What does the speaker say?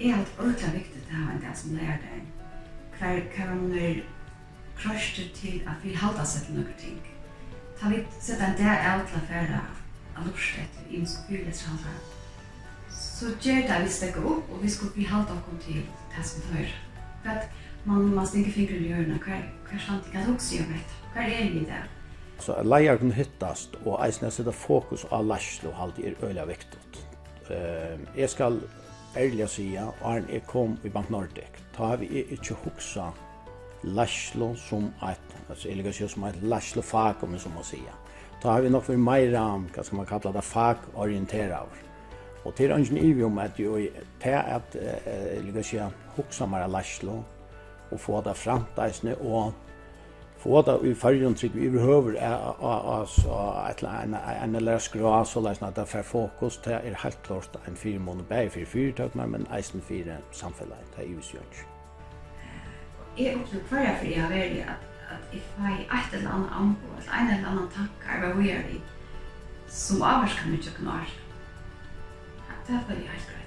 Jeg har hatt ordentlig viktig til å ha en dag som lærer deg. Hver kavaner krøster til at vi halda seg til noen ting. Ta vi sette en dag av til å fære av lorsk etter i en skolehalda. Så gjør det vi stekker opp, og vi skal vi halda oss til det som vi hører. For at man må stikke fingeren i hjørnet, hver, hver sant ikke at også gjør det. Hver er vi der? Så at leier kunne hittast, og eisen jeg setter fokus av lærslo halde er øyla viktigt. Uh, jeg skal ærlig sija, og Arne, jeg kom i Bank Nordic, ta vi ikke huksa lærslo som et, altså jeg ligger som et lærslo fag, om jeg så må sija. Ta har vi nok mer meira, hva skal man kalla det, fagorientera over. Og til ønsken i vi om at jo, til at, jeg ligger sija, huksa meira lærslo, og få det framtaisne, og få det i färgen tryck vi behöver alltså ett en en eller skra så läs att det fokus det är helt klart en fyra månader bäj för företag men eisen fyra samfället det är ju så. Jag också kvar för jag väljer att att if I ett eller annat anbo eller en eller annan tankar vad vi gör i som avskar mycket knar. Det är väl helt